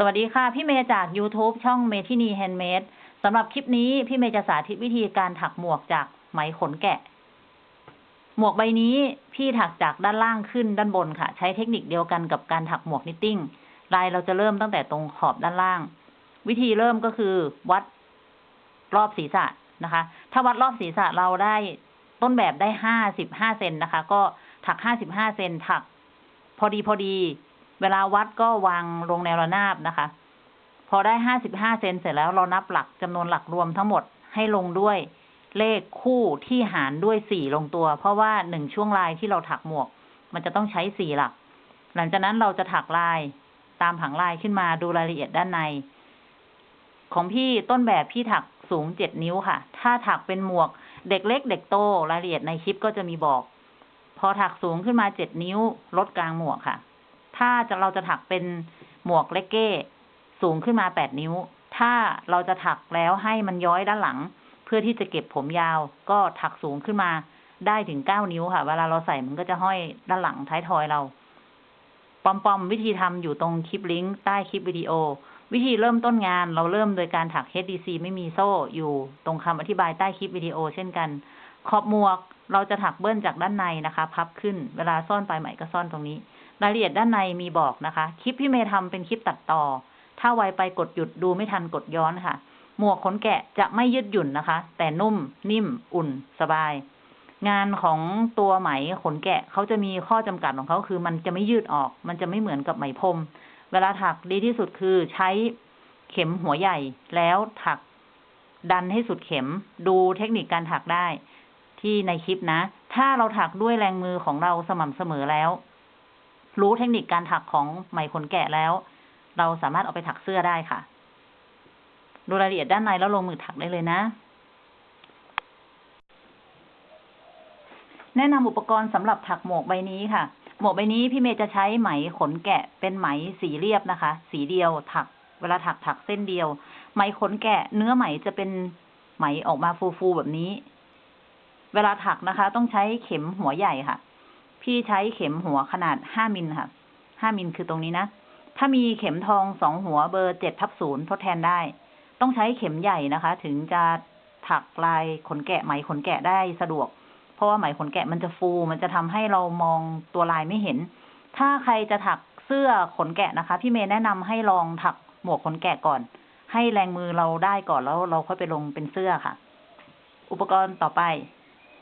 สวัสดีค่ะ พี่เมย์จาก YouTube ช่องเมทินี Handmade สำหรับคลิปนี้พี่เมย์จะสาธิตวิธีการถักหมวกจากไหมขนแกะ หมวกใบนี้พี่ถักจากด้านล่างขึ้นด้านบนค่ะ ใช้เทคนิคเดียวกันกับการถักหมวก knitting ลายเราจะเริ่มตั้งแต่ตรงขอบด้านล่าง วิธีเริ่มก็คือวัดรอบศีรษะนะคะ ถ้าวัดรอบศีรษะเราได้ต้นแบบได้ห้าสิบห้าเซนนะคะ ก็ถักห้าสิบห้าเซนถัก พอดีพอดี เวลาวัดก็วางลงแนวระนาบนะคะ พอได้ห้าสิบห้าเซนเสร็จแล้วเรานับหลักจำนวนหลักรวมทั้งหมดให้ลงด้วยเลขคู่ที่หารด้วยสี่ลงตัว เพราะว่าหนึ่งช่วงลายที่เราถักหมวก มันจะต้องใช้สี่หลัก หลังจากนั้นเราจะถักลายตามผังลายขึ้นมาดูรายละเอียดด้านใน ของพี่ต้นแบบพี่ถักสูงเจ็ดนิ้วค่ะ ถ้าถักเป็นหมวก เด็กเล็ก เด็กโตรายละเอียดในคลิปก็จะมีบอก พอถักสูงขึ้นมาเจ็ดนิ้วลดกลางหมวกค่ะ ถ้าจะเราจะถักเป็นหมวกเลกเก้สูงขึ้นมาแปดนิ้ว ถ้าเราจะถักแล้วให้มันย้อยด้านหลัง เพื่อที่จะเก็บผมยาว ก็ถักสูงขึ้นมาได้ถึงเก้านิ้วค่ะ เวลาเราใส่มันก็จะห้อยด้านหลังท้ายทอยเราปอมปอมวิธีทำอยู่ตรงคลิปลิงก์ใต้คลิปวิดีโอ วิธีเริ่มต้นงานเราเริ่มโดยการถัก HDC ไม่มีโซ่อยู่ตรงคำอธิบายใต้คลิปวิดีโอ เช่นกัน ขอบหมวกเราจะถักเบิ้ลจากด้านในนะคะ พับขึ้น เวลาซ่อนปลายไหมก็ซ่อนตรงนี้ รายละเอียดด้านในมีบอกนะคะ คลิปพี่เมย์ทำเป็นคลิปตัดต่อ ถ้าไวไปกดหยุดดูไม่ทันกดย้อนค่ะ หมวกขนแกะจะไม่ยืดหยุ่นนะคะ แต่นุ่ม นิ่ม อุ่น สบาย งานของตัวไหมขนแกะเขาจะมีข้อจำกัดของเขาคือ มันจะไม่ยืดออก มันจะไม่เหมือนกับไหมพรม เวลาถักดีที่สุดคือใช้เข็มหัวใหญ่ แล้วถักดันให้สุดเข็ม ดูเทคนิคการถักได้ ที่ในคลิปนะ ถ้าเราถักด้วยแรงมือของเราสม่ำเสมอแล้ว รู้เทคนิคการถักของไหมขนแกะแล้ว เราสามารถเอาไปถักเสื้อได้ค่ะ ดูรายละเอียดด้านในแล้วลงมือถักได้เลยนะ แนะนำอุปกรณ์สำหรับถักหมวกใบนี้ค่ะ หมวกใบนี้พี่เมย์จะใช้ไหมขนแกะเป็นไหมสีเรียบนะคะ สีเดียวถัก เวลาถักถักเส้นเดียว ไหมขนแกะเนื้อไหมจะเป็นไหมออกมาฟูๆแบบนี้ เวลาถักนะคะ ต้องใช้เข็มหัวใหญ่ค่ะ พี่ใช้เข็มหัวขนาดห้ามิลค่ะ ห้ามิลคือตรงนี้นะ ถ้ามีเข็มทองสองหัวเบอร์เจ็ดทับศูนย์ทดแทนได้ ต้องใช้เข็มใหญ่นะคะ ถึงจะถักลายขนแกะไหมขนแกะได้สะดวก เพราะว่าไหมขนแกะมันจะฟู มันจะทำให้เรามองตัวลายไม่เห็น ถ้าใครจะถักเสื้อขนแกะนะคะ พี่เมย์แนะนำให้ลองถักหมวกขนแกะก่อน ให้แรงมือเราได้ก่อนแล้วเราค่อยไปลงเป็นเสื้อค่ะ อุปกรณ์ต่อไป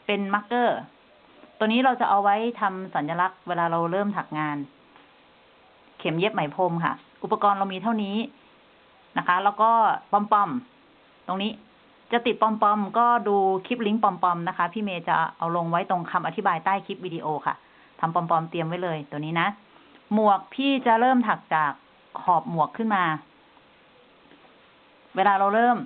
เป็นมาร์กเกอร์ ตัวนี้เราจะเอาไว้ทำสัญลักษณ์เวลาเราเริ่มถักงาน เข็มเย็บไหมพรมค่ะ อุปกรณ์เรามีเท่านี้นะคะ แล้วก็ปอมปอมตรงนี้จะติดปอมปอมก็ดูคลิปลิงก์ปอมปอมนะคะ พี่เมย์จะเอาลงไว้ตรงคำอธิบายใต้คลิปวิดีโอค่ะทำปอมปอมเตรียมไว้เลยตัวนี้นะ หมวกพี่จะเริ่มถักจากขอบหมวกขึ้นมา เวลาเราเริ่ม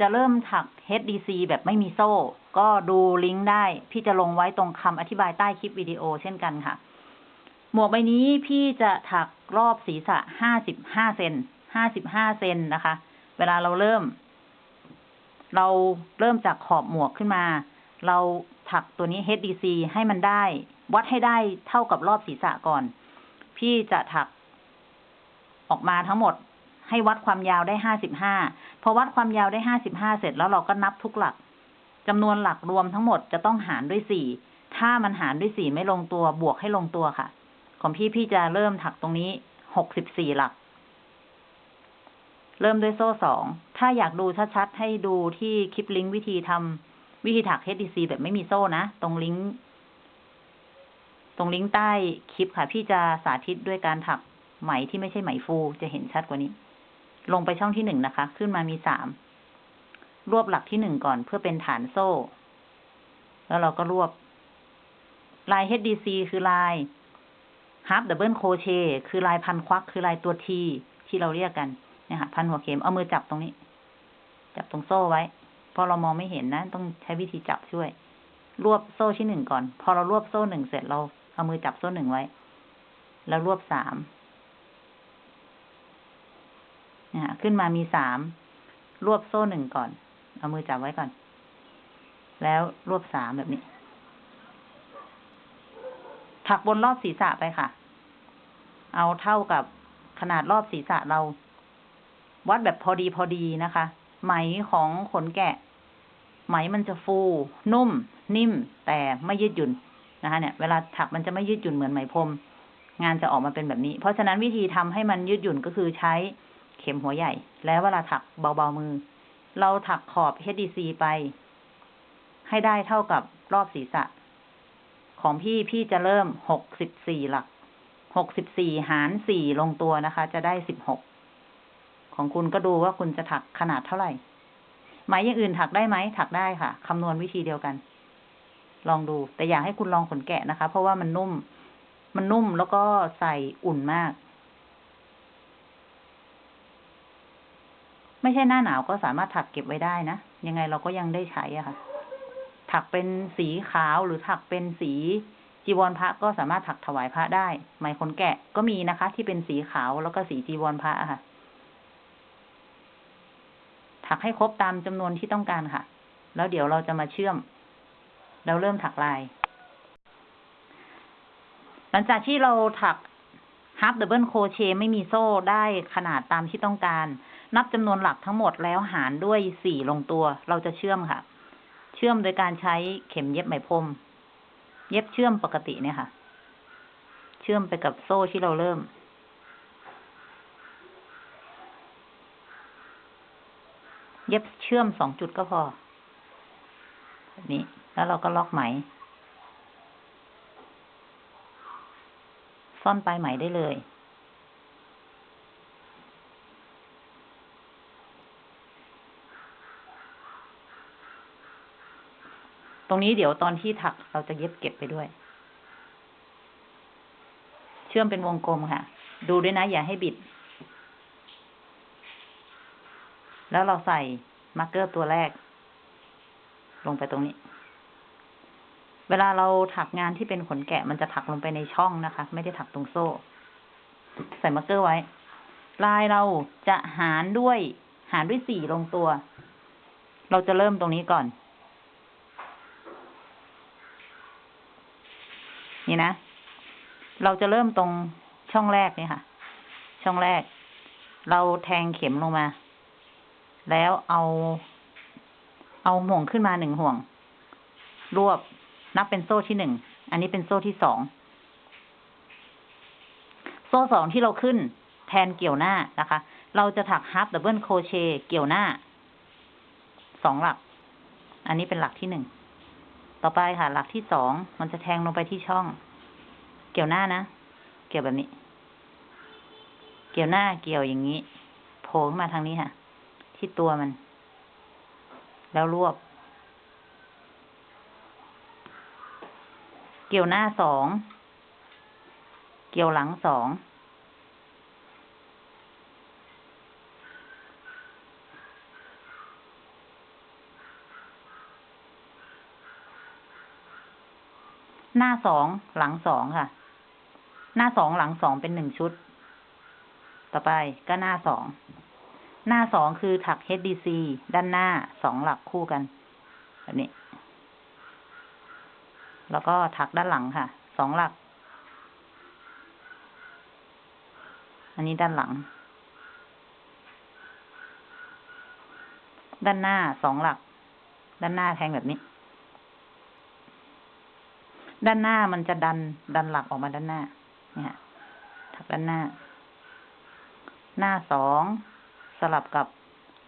จะเริ่มถัก HDC แบบไม่มีโซ่ ก็ดูลิงก์ได้ พี่จะลงไว้ตรงคำอธิบายใต้คลิปวิดีโอเช่นกันค่ะ หมวกใบนี้พี่จะถักรอบศีรษะห้าสิบห้าเซนห้าสิบห้าเซนนะคะ เวลาเราเริ่ม เราเริ่มจากขอบหมวกขึ้นมา เราถักตัวนี้ HDC ให้มันได้ วัดให้ได้เท่ากับรอบศีรษะก่อน พี่จะถักออกมาทั้งหมดให้วัดความยาวได้ห้าสิบห้าพอวัดความยาวได้ห้าสิบห้าเสร็จแล้วเราก็นับทุกหลัก จำนวนหลักรวมทั้งหมดจะต้องหารด้วยสี่ถ้ามันหารด้วยสี่ไม่ลงตัวบวกให้ลงตัวค่ะ ของพี่พี่จะเริ่มถักตรงนี้หกสิบสี่หลัก เริ่มด้วยโซ่สองถ้าอยากดูชัดๆให้ดูที่คลิปลิงก์วิธีทำวิธีถัก HDC แบบไม่มีโซ่นะ ตรงลิงก์ตรงลิงก์ใต้คลิปค่ะ พี่จะสาธิตด้วยการถักไหมที่ไม่ใช่ไหมฟูจะเห็นชัดกว่านี้ ลงไปช่องที่หนึ่งนะคะ ขึ้นมามีสาม รวบหลักที่หนึ่งก่อนเพื่อเป็นฐานโซ่ แล้วเราก็รวบ ลาย HDC คือลาย half double crochet คือลายพันควัก คือลายตัวทีที่เราเรียกกันเนี่ยค่ะพันหัวเข็มเอามือจับตรงนี้ จับตรงโซ่ไว้เพราะเรามองไม่เห็นนะ ต้องใช้วิธีจับช่วย รวบโซ่ที่หนึ่งก่อน พอเรารวบโซ่หนึ่งเสร็จเราเอามือจับโซ่หนึ่งไว้ แล้วรวบสามเนี่ยขึ้นมามีสามรวบโซ่หนึ่งก่อน เอามือจับไว้ก่อน แล้วรวบสามแบบนี้ ถักบนรอบศีรษะไปค่ะ เอาเท่ากับขนาดรอบศีรษะเรา วัดแบบพอดีพอดีนะคะ ไหมของขนแกะ ไหมมันจะฟู นุ่ม นิ่ม แต่ไม่ยืดหยุ่นนะคะ เนี่ย เวลาถักมันจะไม่ยืดหยุ่นเหมือนไหมพรมงานจะออกมาเป็นแบบนี้ เพราะฉะนั้นวิธีทำให้มันยืดหยุ่นก็คือใช้เข็มหัวใหญ่ แล้วเวลาถักเบาๆมือ เราถักขอบ HDC ไป ให้ได้เท่ากับรอบศีรษะ ของพี่พี่จะเริ่มหกสิบสี่หลัก หกสิบสี่หารสี่ลงตัวนะคะ จะได้สิบหก ของคุณก็ดูว่าคุณจะถักขนาดเท่าไหร่ ไหมอย่างอื่นถักได้ไหม ถักได้ค่ะ คำนวณวิธีเดียวกัน ลองดู แต่อยากให้คุณลองขนแกะนะคะ เพราะว่ามันนุ่ม มันนุ่มแล้วก็ใส่อุ่นมาก ไม่ใช่หน้าหนาวก็สามารถถักเก็บไว้ได้นะ ยังไงเราก็ยังได้ใช้อะค่ะ ถักเป็นสีขาวหรือถักเป็นสีจีวรพระก็สามารถถักถวายพระได้ ไหมขนแกะก็มีนะคะ ที่เป็นสีขาวแล้วก็สีจีวรพระค่ะ ถักให้ครบตามจำนวนที่ต้องการค่ะ แล้วเดี๋ยวเราจะมาเชื่อมแล้วเริ่มถักลาย หลังจากที่เราถัก half double crochet ไม่มีโซ่ได้ขนาดตามที่ต้องการ นับจำนวนหลักทั้งหมดแล้วหารด้วยสี่ลงตัว เราจะเชื่อมค่ะ เชื่อมโดยการใช้เข็มเย็บไหมพรม เย็บเชื่อมปกติเนี่ยค่ะ เชื่อมไปกับโซ่ที่เราเริ่มเย็บเชื่อมสองจุดก็พอแบบนี้ แล้วเราก็ล็อกไหม ซ่อนปลายไหมได้เลย ตรงนี้เดี๋ยวตอนที่ถักเราจะเย็บเก็บไปด้วย เชื่อมเป็นวงกลมค่ะ ดูด้วยนะ อย่าให้บิด แล้วเราใส่ marker ตัวแรก ลงไปตรงนี้ เวลาเราถักงานที่เป็นขนแกะมันจะถักลงไปในช่องนะคะ ไม่ได้ถักตรงโซ่ ใส่ marker ไว้ ลายเราจะหารด้วย หารด้วยสี่ลงตัว เราจะเริ่มตรงนี้ก่อน นี่นะ เราจะเริ่มตรงช่องแรกนี่ค่ะ ช่องแรก เราแทงเข็มลงมา แล้วเอา เอาห่วงขึ้นมาหนึ่งห่วง รวบ นับเป็นโซ่ที่หนึ่ง อันนี้เป็นโซ่ที่สอง โซ่สองที่เราขึ้นแทนเกี่ยวหน้านะคะ เราจะถักฮับดับเบิลโคเชเกี่ยวหน้า สองหลัก อันนี้เป็นหลักที่หนึ่ง ต่อไปค่ะ หลักที่สองมันจะแทงลงไปที่ช่อง เกี่ยวหน้านะ เกี่ยวแบบนี้ เกี่ยวหน้าเกี่ยวอย่างนี้ โผล่ขึ้นมาทางนี้ค่ะ ที่ตัวมัน แล้วรวบ เกี่ยวหน้าสอง เกี่ยวหลังสอง หน้าสองหลังสองค่ะ หน้าสองหลังสองเป็นหนึ่งชุด ต่อไปก็หน้าสอง หน้าสองคือถัก HDC ด้านหน้าสองหลักคู่กันแบบนี้ แล้วก็ถักด้านหลังค่ะ สองหลัก อันนี้ด้านหลัง ด้านหน้าสองหลัก ด้านหน้าแทงแบบนี้ ด้านหน้ามันจะดันดันหลักออกมาด้านหน้า เนี่ยถักด้านหน้า หน้าสองสลับกับ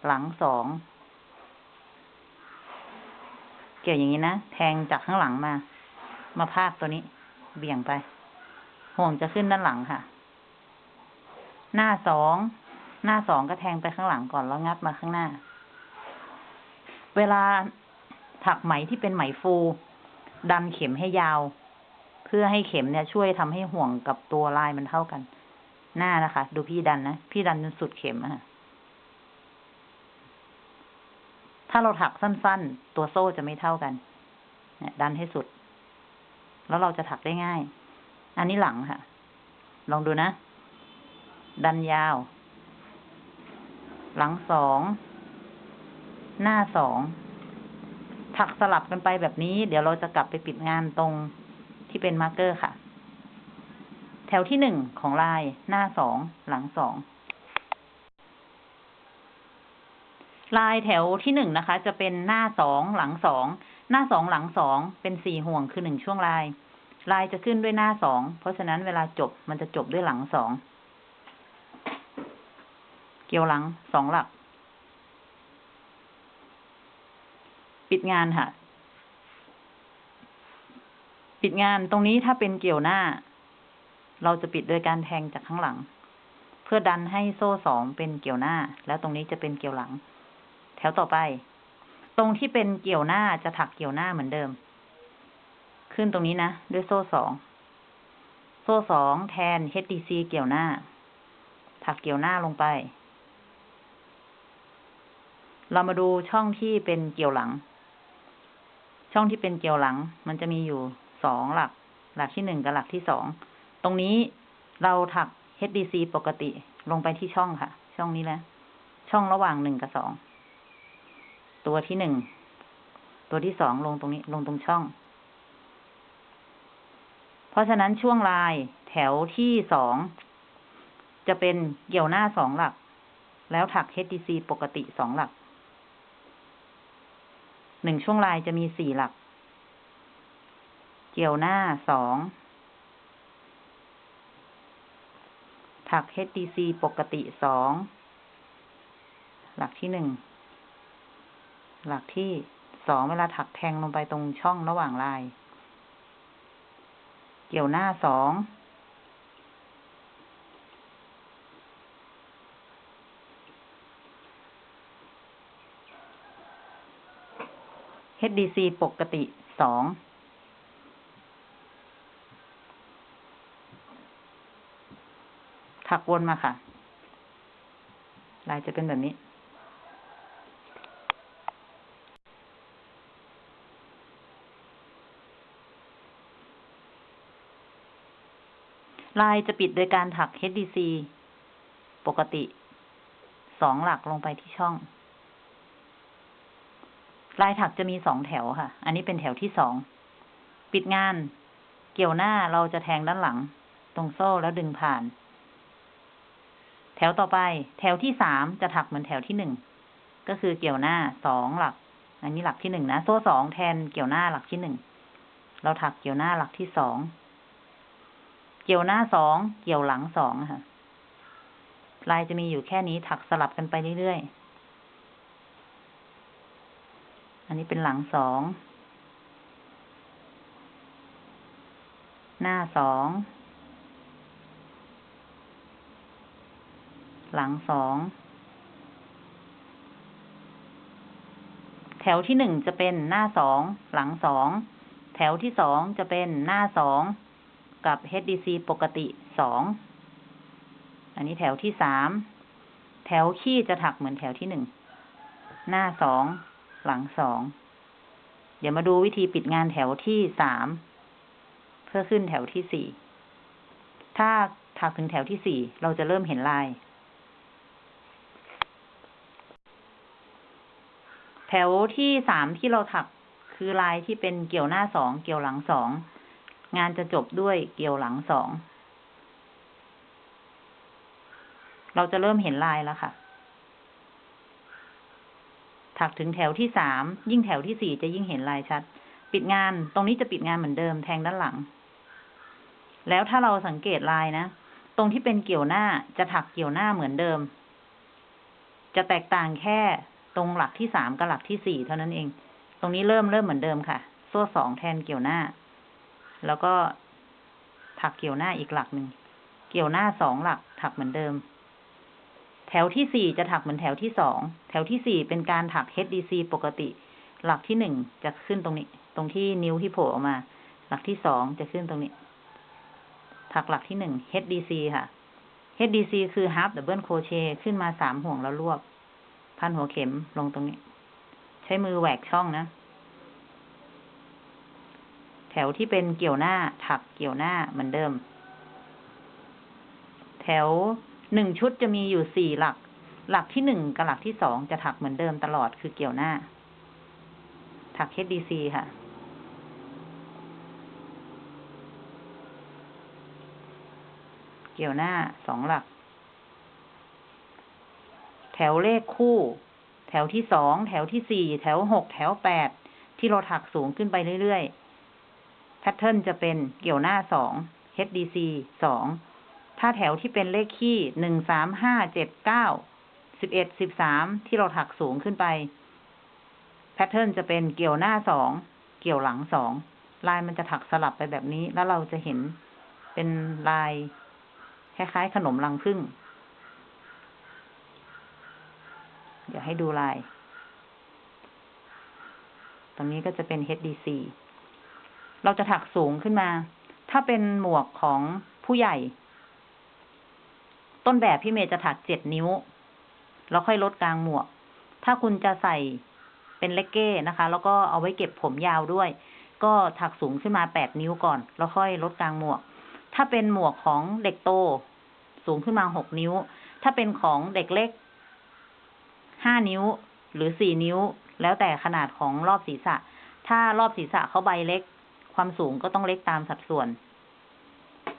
หลังสองเกี่ยวอย่างนี้นะ แทงจากข้างหลังมา มาพาดตัวนี้ เบี่ยงไป ห่วงจะขึ้นด้านหลังค่ะ หน้าสอง หน้าสองก็แทงไปข้างหลังก่อนแล้วงัดมาข้างหน้า เวลาถักไหมที่เป็นไหมฟู ดันเข็มให้ยาว เพื่อให้เข็มเนี่ย ช่วยทำให้ห่วงกับตัวลายมันเท่ากัน หน้านะคะ ดูพี่ดันนะ พี่ดันจนสุดเข็มอะค่ะถ้าเราถักสั้น ๆ ตัวโซ่จะไม่เท่ากันเนี่ยดันให้สุด แล้วเราจะถักได้ง่าย อันนี้หลังค่ะ ลองดูนะ ดันยาว หลังสอง หน้าสอง ถักสลับกันไปแบบนี้ เดี๋ยวเราจะกลับไปปิดงานตรงที่เป็น marker ค่ะ แถวที่หนึ่งของลายหน้าสอง หลังสองลายแถวที่หนึ่งนะคะ จะเป็นหน้าสองหลังสอง หน้าสองหลังสองเป็นสี่ห่วงคือหนึ่งช่วงลาย ลายจะขึ้นด้วยหน้าสองเพราะฉะนั้นเวลาจบมันจะจบด้วยหลังสองเกี่ยวหลังสองหลัก ปิดงานค่ะ ปิดงานตรงนี้ถ้าเป็นเกี่ยวหน้า เราจะปิดโดยการแทงจากข้างหลัง เพื่อดันให้โซ่สองเป็นเกี่ยวหน้า แล้วตรงนี้จะเป็นเกี่ยวหลัง แถวต่อไป ตรงที่เป็นเกี่ยวหน้าจะถักเกี่ยวหน้าเหมือนเดิม ขึ้นตรงนี้นะ ด้วยโซ่สอง โซ่สองแทน HDC เกี่ยวหน้า ถักเกี่ยวหน้าลงไป เรามาดูช่องที่เป็นเกี่ยวหลัง ช่องที่เป็นเกี่ยวหลัง มันจะมีอยู่สองหลัก หลักที่หนึ่งกับหลักที่สอง ตรงนี้เราถัก HDC ปกติลงไปที่ช่องค่ะ ช่องนี้แหละช่องระหว่างหนึ่งกับสอง ตัวที่หนึ่ง ตัวที่สองลงตรงนี้ ลงตรงช่อง เพราะฉะนั้นช่วงลายแถวที่สอง จะเป็นเกี่ยวหน้าสองหลัก แล้วถัก HDC ปกติสองหลัก หนึ่งช่วงลายจะมีสี่หลัก เกี่ยวหน้าสอง ถัก HDC ปกติสอง หลักที่หนึ่ง หลักที่สองเวลาถักแทงลงไปตรงช่องระหว่างลาย เกี่ยวหน้าสอง HDC ปกติสองถักวนมาค่ะ ลายจะเป็นแบบนี้ ลายจะปิดโดยการถัก HDC ปกติสองหลักลงไปที่ช่อง ลายถักจะมีสองแถวค่ะ อันนี้เป็นแถวที่สอง ปิดงาน เกี่ยวหน้าเราจะแทงด้านหลัง ตรงโซ่แล้วดึงผ่าน แถวต่อไป แถวที่สามจะถักเหมือนแถวที่หนึ่ง ก็คือเกี่ยวหน้าสองหลัก อันนี้หลักที่หนึ่งนะ โซ่สองแทนเกี่ยวหน้าหลักที่หนึ่ง เราถักเกี่ยวหน้าหลักที่สอง เกี่ยวหน้าสองเกี่ยวหลังสองค่ะ ลายจะมีอยู่แค่นี้ถักสลับกันไปเรื่อยๆ อันนี้เป็นหลังสอง หน้าสอง หลังสอง แถวที่หนึ่งจะเป็นหน้าสอง หลังสอง แถวที่สองจะเป็นหน้าสอง กับ HDC ปกติสอง อันนี้แถวที่สาม แถวขี้จะถักเหมือนแถวที่หนึ่ง หน้าสอง หลังสอง เดี๋ยวมาดูวิธีปิดงานแถวที่สาม เพื่อขึ้นแถวที่สี่ ถ้าถักถึงแถวที่สี่ เราจะเริ่มเห็นลาย แถวที่สามที่เราถักคือลายที่เป็นเกี่ยวหน้าสอง เกี่ยวหลังสอง งานจะจบด้วยเกี่ยวหลังสอง เราจะเริ่มเห็นลายแล้วค่ะ ถักถึงแถวที่สาม ยิ่งแถวที่สี่จะยิ่งเห็นลายชัด ปิดงาน ตรงนี้จะปิดงานเหมือนเดิมแทงด้านหลัง แล้วถ้าเราสังเกตลายนะ ตรงที่เป็นเกี่ยวหน้าจะถักเกี่ยวหน้าเหมือนเดิม จะแตกต่างแค่ตรงหลักที่สามกับหลักที่สี่เท่านั้นเอง ตรงนี้เริ่มเริ่มเหมือนเดิมค่ะ โซ่สองแทนเกี่ยวหน้า แล้วก็ถักเกี่ยวหน้าอีกหลักหนึ่ง เกี่ยวหน้าสองหลัก ถักเหมือนเดิม แถวที่สี่จะถักเหมือนแถวที่สอง แถวที่สี่เป็นการถัก HDC ปกติ หลักที่หนึ่งจะขึ้นตรงนี้ ตรงที่นิ้วที่โผล่ออกมา หลักที่สองจะขึ้นตรงนี้ ถักหลักที่หนึ่ง HDC ค่ะ HDC คือ half double crochet ขึ้นมาสามห่วงแล้วรวบ พันหัวเข็มลงตรงนี้ ใช้มือแหวกช่องนะ ถวที่เป็นเกี่ยวหน้าถักเกี่ยวหน้าเหมือนเดิม แถวหนึ่งชุดจะมีอยู่สี่หลัก หลักที่หนึ่งกับหลักที่สองจะถักเหมือนเดิมตลอดคือเกี่ยวหน้า ถัก HDC ค่ะ เกี่ยวหน้าสองหลัก แถวเลขคู่ แถวที่สอง แถวที่สี่ แถวหก แถวแปด ที่เราถักสูงขึ้นไปเรื่อยๆ พทเทิร์นจะเป็นเกี่ยวหน้าสอง HDC สอง ถ้าแถวที่เป็นเลขคี่หนึ่งสามห้าเจ็ดเก้าสิบเอ็ดสิบสามที่เราถักสูงขึ้นไปแพทเทิร์นจะเป็นเกี่ยวหน้าสองเกี่ยวหลังสองลายมันจะถักสลับไปแบบนี้ แล้วเราจะเห็นเป็นลาย คล้ายๆขนมรังผึ้งเดี๋ยวให้ดูลาย ตรงนี้ก็จะเป็น HDC เราจะถักสูงขึ้นมา ถ้าเป็นหมวกของผู้ใหญ่ ต้นแบบพี่เมย์จะถักเจ็ดนิ้ว แล้วค่อยลดกลางหมวก ถ้าคุณจะใส่เป็นเลกเก้นะคะ แล้วก็เอาไว้เก็บผมยาวด้วย ก็ถักสูงขึ้นมาแปดนิ้วก่อน แล้วค่อยลดกลางหมวก ถ้าเป็นหมวกของเด็กโต สูงขึ้นมาหกนิ้ว ถ้าเป็นของเด็กเล็กห้านิ้วหรือสี่นิ้ว แล้วแต่ขนาดของรอบศีรษะ ถ้ารอบศีรษะเขาใบเล็ก ความสูงก็ต้องเล็กตามสัดส่วน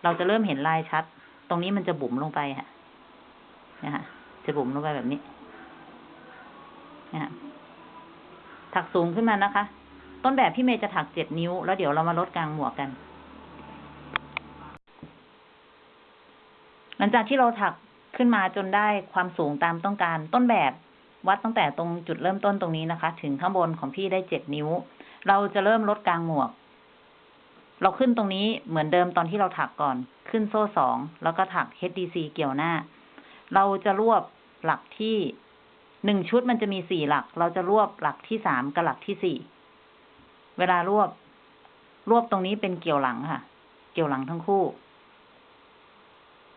เราจะเริ่มเห็นลายชัด ตรงนี้มันจะบุ๋มลงไปฮะนะคะจะบุ๋มลงไปแบบนี้นะคะถักสูงขึ้นมานะคะ ต้นแบบพี่เมย์จะถักเจ็ดนิ้ว แล้วเดี๋ยวเรามาลดกลางหมวกกัน หลังจากที่เราถักขึ้นมาจนได้ความสูงตามต้องการ ต้นแบบวัดตั้งแต่ตรงจุดเริ่มต้นตรงนี้นะคะ ถึงข้างบนของพี่ได้เจ็ดนิ้ว เราจะเริ่มลดกลางหมวก เราขึ้นตรงนี้เหมือนเดิมตอนที่เราถักก่อน ขึ้นโซ่สองแล้วก็ถัก HDC เกี่ยวหน้า เราจะรวบหลักที่หนึ่งชุดมันจะมีสี่หลัก เราจะรวบหลักที่สามกับหลักที่สี่เวลารวบ รวบตรงนี้เป็นเกี่ยวหลังค่ะ เกี่ยวหลังทั้งคู่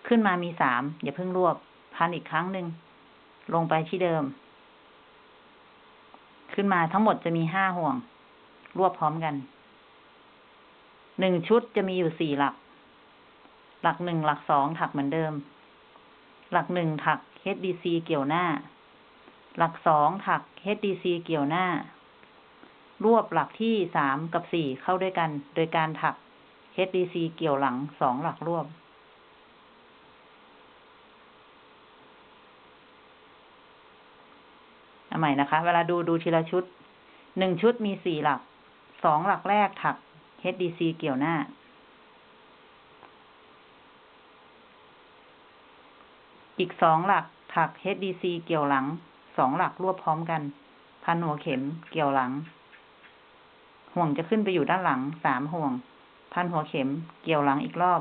ขึ้นมามีสามอย่าเพิ่งรวบ พันอีกครั้งหนึ่งลงไปที่เดิม ขึ้นมาทั้งหมดจะมีห้าห่วง รวบพร้อมกัน หนึ่งชุดจะมีอยู่สี่หลัก หลักหนึ่งหลักสองถักเหมือนเดิม หลักหนึ่งถัก HDC เกี่ยวหน้า หลักสองถัก HDC เกี่ยวหน้า รวบหลักที่สามกับสี่เข้าด้วยกัน โดยการถัก HDC เกี่ยวหลังสองหลักรวบเอาใหม่นะคะ เวลาดูดูทีละชุด หนึ่งชุดมีสี่หลัก สองหลักแรกถัก HDC เกี่ยวหน้า อีกสองหลักถัก HDC เกี่ยวหลัง สองหลักรวบพร้อมกัน พันหัวเข็มเกี่ยวหลัง ห่วงจะขึ้นไปอยู่ด้านหลังสามห่วง พันหัวเข็มเกี่ยวหลังอีกรอบ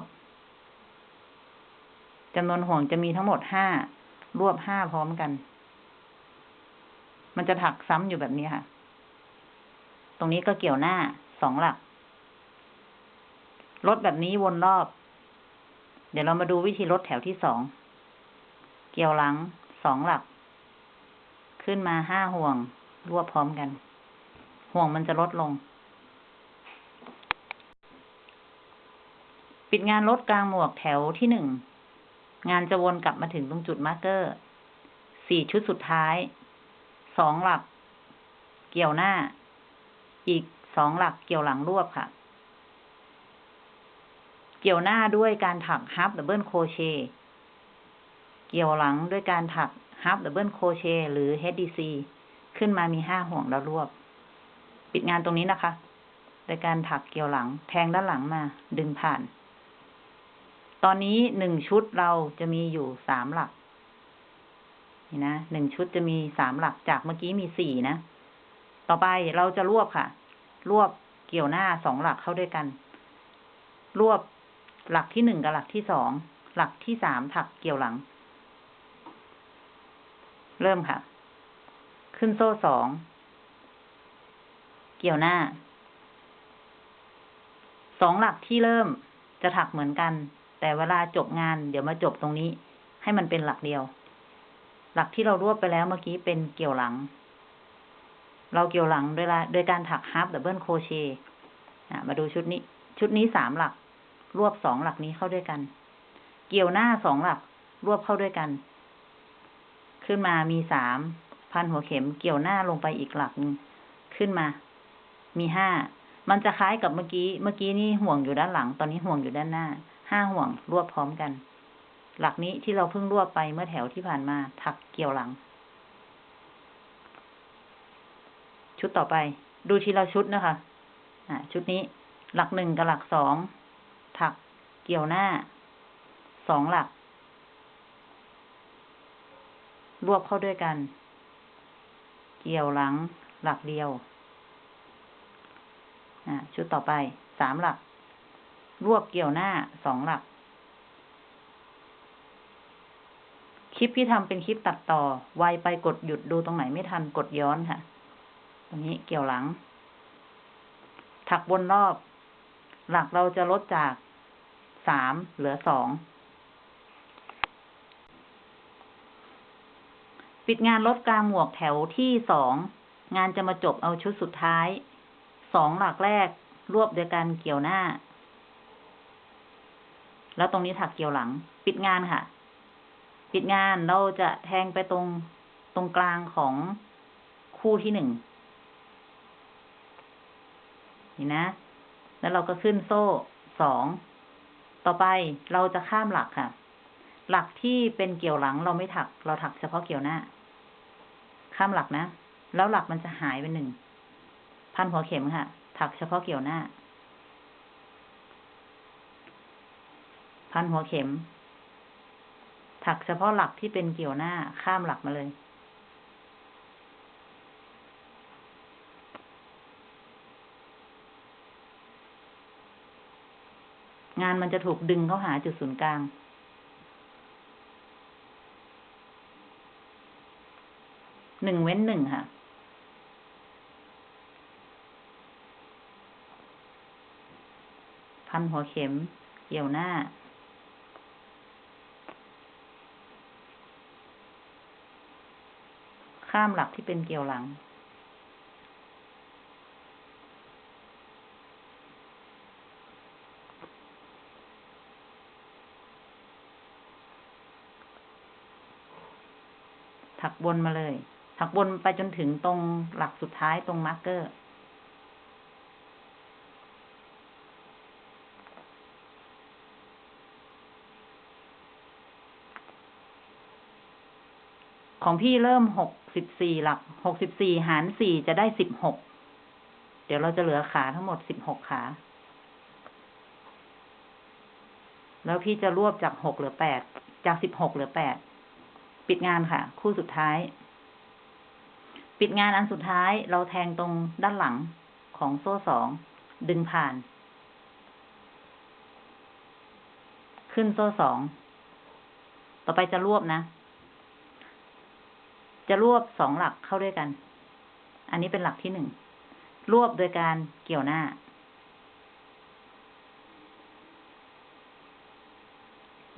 จำนวนห่วงจะมีทั้งหมดห้ารวบห้าพร้อมกัน มันจะถักซ้ำอยู่แบบนี้ค่ะ ตรงนี้ก็เกี่ยวหน้าสองหลัก ลดแบบนี้วนรอบ เดี๋ยวเรามาดูวิธีลดแถวที่สอง เกี่ยวหลังสองหลัก ขึ้นมาห้าห่วง รวบพร้อมกัน ห่วงมันจะลดลง ปิดงานลดกลางหมวกแถวที่หนึ่ง งานจะวนกลับมาถึงตรงจุด marker สี่ชุดสุดท้าย สองหลัก เกี่ยวหน้า อีกสองหลักเกี่ยวหลังรวบค่ะ เกี่ยวหน้าด้วยการถัก half double crochet เกี่ยวหลังด้วยการถัก half double crochet หรือ HDC ขึ้นมามีห้าห่วงแล้วรวบ ปิดงานตรงนี้นะคะโดยการถักเกี่ยวหลังแทงด้านหลังมาดึงผ่าน ตอนนี้หนึ่งชุดเราจะมีอยู่สามหลัก นี่นะหนึ่งชุดจะมีสามหลักจากเมื่อกี้มีสี่นะ ต่อไปเราจะรวบค่ะ รวบเกี่ยวหน้าสองหลักเข้าด้วยกัน รวบ หลักที่หนึ่งกับหลักที่สอง หลักที่สามถักเกี่ยวหลัง เริ่มค่ะ ขึ้นโซ่สอง เกี่ยวหน้า สองหลักที่เริ่มจะถักเหมือนกัน แต่เวลาจบงาน เดี๋ยวมาจบตรงนี้ ให้มันเป็นหลักเดียว หลักที่เรารวบไปแล้วเมื่อกี้เป็นเกี่ยวหลัง เราเกี่ยวหลังโดยละโดยการถัก half double crochet มาดูชุดนี้ ชุดนี้สามหลัก รวบสองหลักนี้เข้าด้วยกัน เกี่ยวหน้าสองหลัก รวบเข้าด้วยกัน ขึ้นมามีสามพันหัวเข็มเกี่ยวหน้าลงไปอีกหลักหนึงขึ้นมา มีห้ามันจะคล้ายกับเมื่อกี้ เมื่อกี้นี่ห่วงอยู่ด้านหลัง ตอนนี้ห่วงอยู่ด้านหน้า ห้าห่วงรวบพร้อมกัน หลักนี้ที่เราเพิ่งรวบไปเมื่อแถวที่ผ่านมา ถักเกี่ยวหลัง ชุดต่อไป ดูทีละชุดนะคะ อ่า ชุดนี้ หลักหนึ่งกับหลักสอง ถักเกี่ยวหน้า สองหลัก รวบเข้าด้วยกัน เกี่ยวหลัง หลักเดียวชุดต่อไป สามหลัก รวบเกี่ยวหน้า สองหลัก คลิปที่ทำเป็นคลิปตัดต่อ ไวไปกดหยุดดูตรงไหนไม่ทันกดย้อนค่ะ ตรงนี้เกี่ยวหลัง ถักบนรอบ หลักเราจะลดจาก สามเหลือสองปิดงานลดกลางหมวกแถวที่สองงานจะมาจบเอาชุดสุดท้ายสองหลักแรกรวบโดยการเกี่ยวหน้า แล้วตรงนี้ถักเกี่ยวหลัง ปิดงานค่ะ ปิดงานเราจะแทงไปตรงตรงกลางของคู่ที่หนึ่งนี่นะ แล้วเราก็ขึ้นโซ่สอง ต่อไปเราจะข้ามหลักค่ะ หลักที่เป็นเกี่ยวหลังเราไม่ถัก เราถักเฉพาะเกี่ยวหน้า ข้ามหลักนะ แล้วหลักมันจะหายไปหนึ่ง พันหัวเข็มค่ะ ถักเฉพาะเกี่ยวหน้า พันหัวเข็ม ถักเฉพาะหลักที่เป็นเกี่ยวหน้า ข้ามหลักมาเลย งานมันจะถูกดึงเข้าหาจุดศูนย์กลาง หนึ่งเว้นหนึ่งค่ะ พันหัวเข็ม เกี่ยวหน้า ข้ามหลักที่เป็นเกี่ยวหลัง ถักบนมาเลยถักบนไปจนถึงตรงหลักสุดท้ายตรงมาร์กเกอร์ของพี่เริ่มหกสิบสี่หลัก หกสิบสี่หารสี่จะได้สิบหก เดี๋ยวเราจะเหลือขาทั้งหมดสิบหกขา แล้วพี่จะรวบจากหกเหลือแปด จากสิบหกเหลือแปด ปิดงานค่ะ คู่สุดท้าย ปิดงานอันสุดท้ายเราแทงตรงด้านหลังของโซ่สอง ดึงผ่าน ขึ้นโซ่สอง ต่อไปจะรวบนะ จะรวบสองหลักเข้าด้วยกัน อันนี้เป็นหลักที่หนึ่ง รวบโดยการเกี่ยวหน้า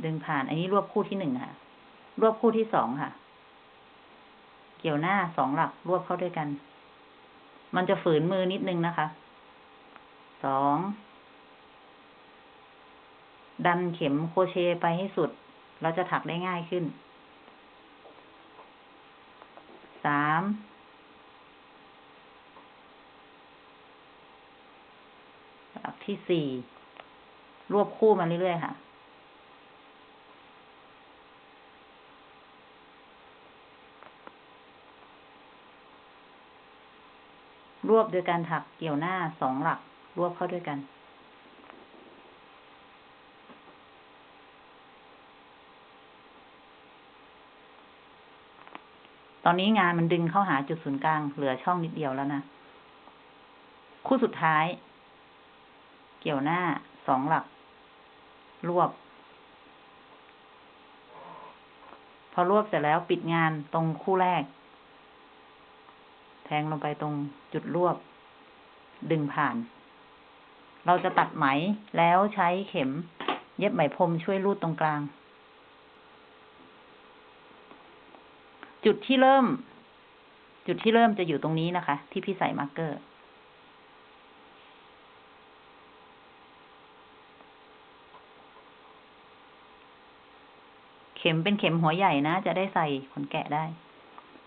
ดึงผ่าน อันนี้รวบคู่ที่หนึ่งค่ะ รวบคู่ที่สองค่ะ เกี่ยวหน้าสองหลักรวบเข้าด้วยกัน มันจะฝืนมือนิดนึงนะคะ สอง ดันเข็มโครเชต์ไปให้สุด เราจะถักได้ง่ายขึ้น สามหลักที่สี่รวบคู่มาเรื่อยๆค่ะ รวบโดยการถักเกี่ยวหน้าสองหลัก รวบเข้าด้วยกัน ตอนนี้งานมันดึงเข้าหาจุดศูนย์กลาง เหลือช่องนิดเดียวแล้วนะ คู่สุดท้าย เกี่ยวหน้าสองหลัก รวบ พอรวบเสร็จแล้วปิดงานตรงคู่แรก ทงลงไปตรงจุดรวบ ดึงผ่าน เราจะตัดไหมแล้วใช้เข็ม เย็บไหมพรมช่วยรูดตรงกลาง จุดที่เริ่ม จุดที่เริ่มจะอยู่ตรงนี้นะคะ ที่พี่ใส่มาร์กเกอร์เข็มเป็นเข็มหัวใหญ่นะ จะได้ใส่ขนแกะได้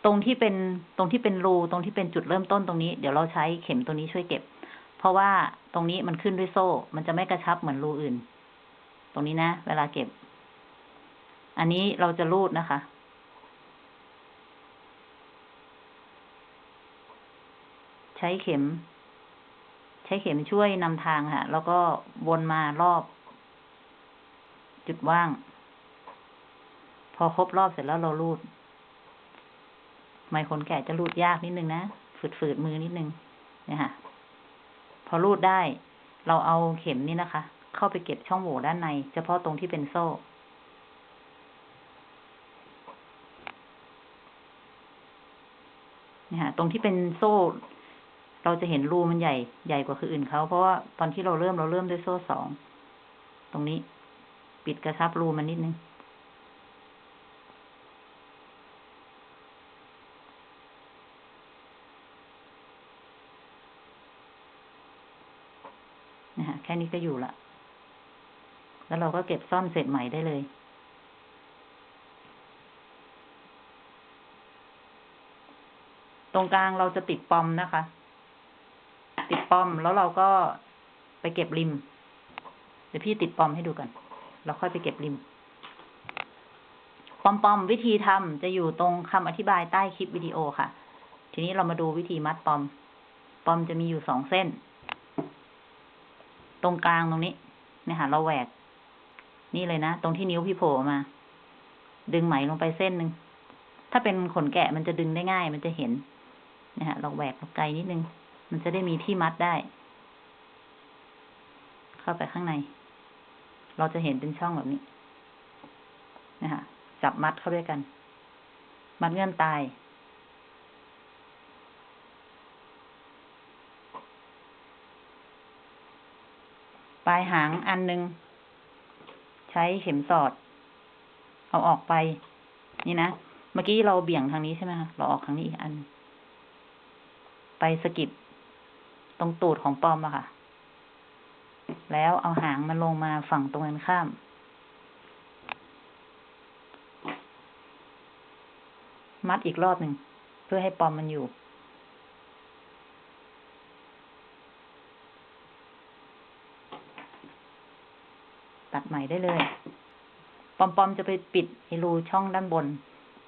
ตรงที่เป็นตรงที่เป็นรูตรงที่เป็นจุดเริ่มต้นตรงนี้ เดี๋ยวเราใช้เข็มตัวนี้ช่วยเก็บ เพราะว่าตรงนี้มันขึ้นด้วยโซ่ มันจะไม่กระชับเหมือนรูอื่น ตรงนี้นะ เวลาเก็บ อันนี้เราจะรูดนะคะรช้เข็ม ใช้เข็มช่วยนำทางค่ะ แล้วก็วนมารอบ จุดว่าง พอครบรอบเสร็จแล้วเราลูด ไม้ขนแกะจะรูดยากนิดนึงนะ ฝืดๆมือนิดนึงเนี่ยค่ะ พอรูดได้ เราเอาเข็มนี่นะคะ เข้าไปเก็บช่องโหว่ด้านใน เฉพาะตรงที่เป็นโซ่เนี่ยค่ะ ตรงที่เป็นโซ่ เราจะเห็นรูมันใหญ่ ใหญ่กว่าคืออื่นเขา เพราะว่าตอนที่เราเริ่มเราเริ่มด้วยโซ่สอง ตรงนี้ ปิดกระชับรูมันนิดนึง นะฮะแค่นี้ก็อยู่ละ แล้วเราก็เก็บซ่อมเสร็จใหม่ได้เลย ตรงกลางเราจะติดปอมนะคะ ติดปอมแล้วเราก็ไปเก็บริม เดี๋ยวพี่ติดปอมให้ดูกันแล้วค่อยไปเก็บริม ปอมปอมวิธีทำจะอยู่ตรงคำอธิบายใต้คลิปวิดีโอค่ะ ทีนี้เรามาดูวิธีมัดปอม ปอมจะมีอยู่สองเส้น ตรงกลางตรงนี้ เนี่ยค่ะ เราแหวก นี่เลยนะ ตรงที่นิ้วพี่โผล่มา ดึงไหมลงไปเส้นหนึ่ง ถ้าเป็นขนแกะมันจะดึงได้ง่าย มันจะเห็นนะฮะเราแหวกไกลนิดนึง มันจะได้มีที่มัดได้ เข้าไปข้างใน เราจะเห็นเป็นช่องแบบนี้ นะฮะจับมัดเข้าด้วยกัน มัดเงื่อนตายายหางอันหนึ่งใช้เข็มสอด เอาออกไป นี่นะ เมื่อกี้เราเบี่ยงทางนี้ใช่ไหมคะเราออกทางนี้อีกอัน ไปสกิดตรงตูดของปอมอะค่ะ แล้วเอาหางมันลงมาฝั่งตรงกันข้ามมัดอีกรอบหนึ่ง เพื่อให้ปอมมันอยู่ ใหม่ได้เลย ปอมปอมจะไปปิดไอรูช่องด้านบน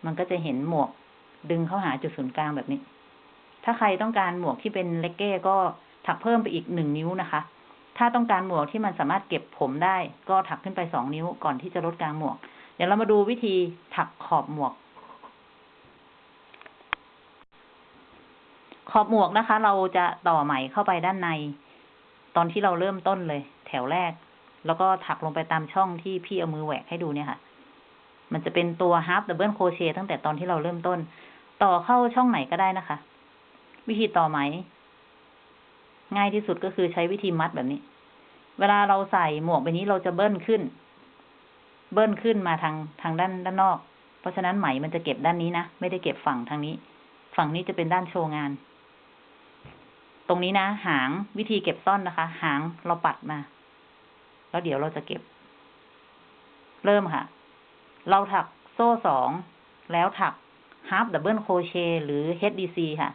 มันก็จะเห็นหมวกดึงเข้าหาจุดศูนย์กลางแบบนี้ ถ้าใครต้องการหมวกที่เป็นเลกเก้ก็ถักเพิ่มไปอีกหนึ่งนิ้วนะคะ ถ้าต้องการหมวกที่มันสามารถเก็บผมได้ ก็ถักขึ้นไปสองนิ้วก่อนที่จะลดกลางหมวก เดี๋ยวเรามาดูวิธีถักขอบหมวก ขอบหมวกนะคะ เราจะต่อไหมเข้าไปด้านใน ตอนที่เราเริ่มต้นเลย แถวแรก แล้วก็ถักลงไปตามช่องที่พี่เอามือแหวกให้ดูเนี่ยค่ะ มันจะเป็นตัว half double crochet ตั้งแต่ตอนที่เราเริ่มต้น ต่อเข้าช่องไหนก็ได้นะคะ วิธีต่อไหม ง่ายที่สุดก็คือใช้วิธีมัดแบบนี้ เวลาเราใส่หมวกใบนี้เราจะเบิ้ลขึ้น เบิ้ลขึ้นมาทางทางด้านด้านนอก เพราะฉะนั้นไหมมันจะเก็บด้านนี้นะ ไม่ได้เก็บฝั่งทางนี้ ฝั่งนี้จะเป็นด้านโชว์งานตรงนี้นะ หางวิธีเก็บซ่อนนะคะ หางเราปัดมา แล้วเดี๋ยวเราจะเก็บ เริ่มค่ะ เราถักโซ่สองแล้วถัก half double crochet หรือ HDC ค่ะ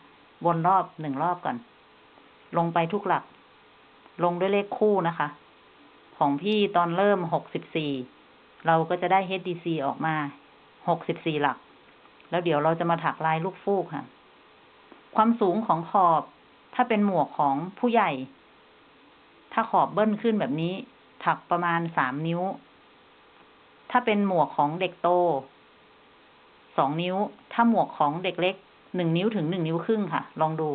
วนรอบหนึ่งรอบก่อน ลงไปทุกหลัก ลงด้วยเลขคู่นะคะ ของพี่ตอนเริ่มหกสิบสี่เราก็จะได้ HDC ออกมาหกสิบสี่หลัก แล้วเดี๋ยวเราจะมาถักลายลูกฟูกค่ะ ความสูงของขอบ ถ้าเป็นหมวกของผู้ใหญ่ ถ้าขอบเบิ้ลขึ้นแบบนี้ ถักประมาณสามนิ้ว ถ้าเป็นหมวกของเด็กโตสองนิ้ว ถ้าหมวกของเด็กเล็กหนึ่งนิ้วถึงหนึ่งนิ้วครึ่งค่ะ ลองดู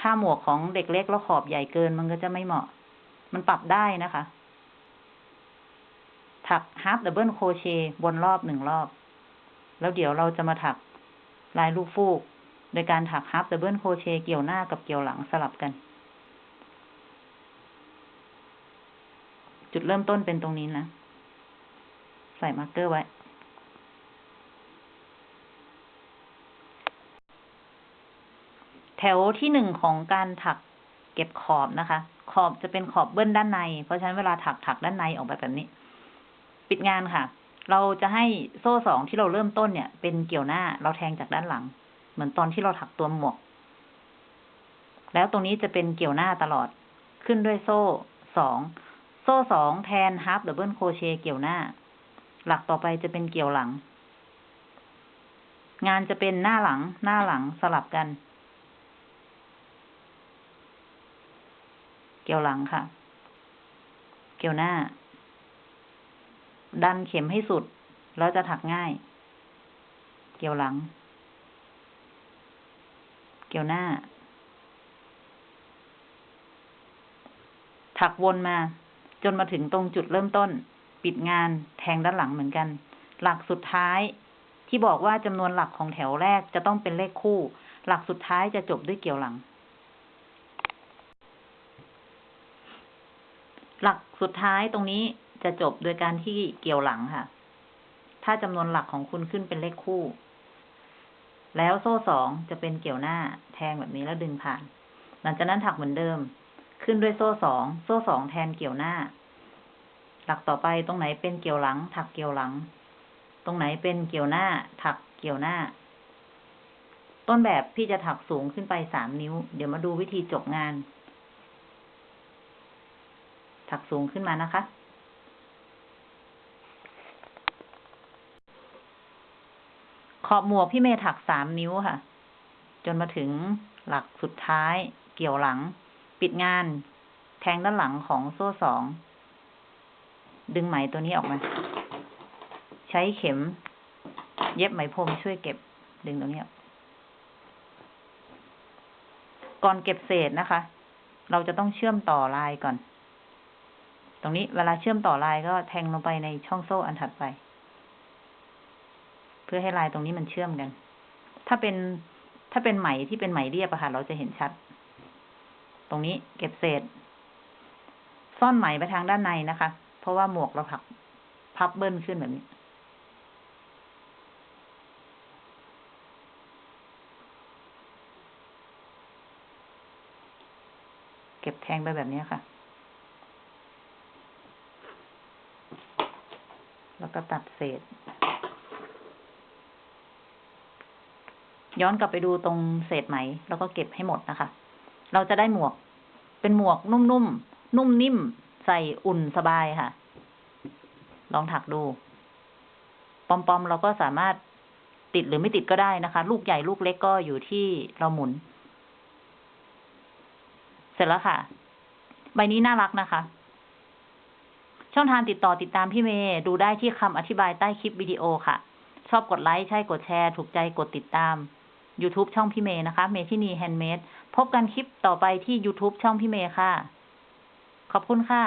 ถ้าหมวกของเด็กเล็กแล้วขอบใหญ่เกินมันก็จะไม่เหมาะ มันปรับได้นะคะ ถัก half double crochet บนรอบหนึ่งรอบ แล้วเดี๋ยวเราจะมาถักลายลูกฟูก โดยการถัก half double crochet เกี่ยวหน้ากับเกี่ยวหลังสลับกัน จุดเริ่มต้นเป็นตรงนี้นะ ใส่ marker ไว้ แถวที่หนึ่งของการถักเก็บขอบนะคะ ขอบจะเป็นขอบเบิ้ลด้านใน เพราะฉะนั้นเวลาถักถักด้านในออกไปแบบนี้ ปิดงานค่ะ เราจะให้โซ่สองที่เราเริ่มต้นเนี่ย เป็นเกี่ยวหน้าเราแทงจากด้านหลัง เหมือนตอนที่เราถักตัวหมวก แล้วตรงนี้จะเป็นเกี่ยวหน้าตลอดขึ้นด้วยโซ่สอง โซ่สองแทน half double crochet เกี่ยวหน้า หลักต่อไปจะเป็นเกี่ยวหลัง งานจะเป็นหน้าหลัง หน้าหลังสลับกัน เกี่ยวหลังค่ะ เกี่ยวหน้า ดันเข็มให้สุด แล้วจะถักง่าย เกี่ยวหลัง เกี่ยวหน้า ถักวนมา จนมาถึงตรงจุดเริ่มต้น ปิดงานแทงด้านหลังเหมือนกัน หลักสุดท้ายที่บอกว่าจำนวนหลักของแถวแรกจะต้องเป็นเลขคู่ หลักสุดท้ายจะจบด้วยเกี่ยวหลัง หลักสุดท้ายตรงนี้จะจบโดยการที่เกี่ยวหลังค่ะ ถ้าจำนวนหลักของคุณขึ้นเป็นเลขคู่ แล้วโซ่สองจะเป็นเกี่ยวหน้า แทงแบบนี้แล้วดึงผ่าน หลังจากนั้นถักเหมือนเดิม ขึ้นด้วยโซ่สอง โซ่สองแทนเกี่ยวหน้า หลักต่อไปตรงไหนเป็นเกี่ยวหลัง ถักเกี่ยวหลัง ตรงไหนเป็นเกี่ยวหน้า ถักเกี่ยวหน้า ต้นแบบพี่จะถักสูงขึ้นไปสามนิ้ว เดี๋ยวมาดูวิธีจบงาน ถักสูงขึ้นมานะคะขอบหมวกพี่เมย์ถักสามนิ้วค่ะ จนมาถึงหลักสุดท้ายเกี่ยวหลัง ปิดงาน แทงด้านหลังของโซ่สอง ดึงไหมตัวนี้ออกมา ใช้เข็ม เย็บไหมพรมช่วยเก็บ ดึงตรงนี้ออกก่อนเก็บเศษนะคะ เราจะต้องเชื่อมต่อลายก่อน ตรงนี้เวลาเชื่อมต่อลายก็แทงลงไปในช่องโซ่อันถัดไป เพื่อให้ลายตรงนี้มันเชื่อมกัน ถ้าเป็นถ้าเป็นไหมที่เป็นไหมเรียบอะค่ะ เราจะเห็นชัด ตรงนี้เก็บเศษ ซ่อนไหมไปทางด้านในนะคะ เพราะว่าหมวกเราผักพับเบิ้ลขึ้นแบบนี้ เก็บแทงไปแบบนี้ค่ะ แล้วก็ตัดเศษ ย้อนกลับไปดูตรงเศษไหม แล้วก็เก็บให้หมดนะคะ เราจะได้หมวก เป็นหมวกนุ่มๆนุ่มนิ่ม ใส่อุ่นสบายค่ะ ลองถักดู ปอมๆเราก็สามารถติดหรือไม่ติดก็ได้นะคะ ลูกใหญ่ลูกเล็กก็อยู่ที่เราหมุน เสร็จแล้วค่ะ ใบนี้น่ารักนะคะ ช่องทางติดต่อติดตามพี่เมย์ดูได้ที่คำอธิบายใต้คลิปวิดีโอค่ะ ชอบกดไลค์ ใช่กดแชร์ ถูกใจกดติดตาม YouTube ช่องพี่เมย์นะคะ เมทินีแฮนด์เมด พบกันคลิปต่อไปที่ YouTube ช่องพี่เมย์ค่ะ ขอบคุณค่ะ